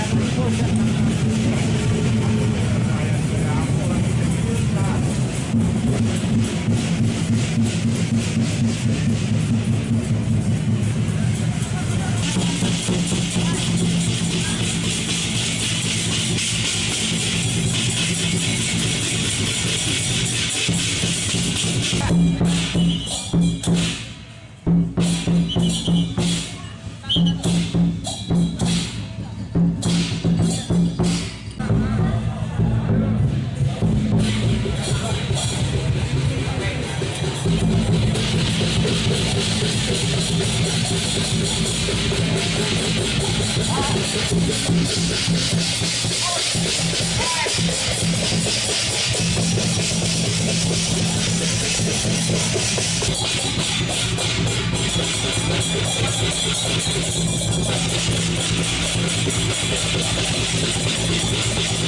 Thank We'll be right back.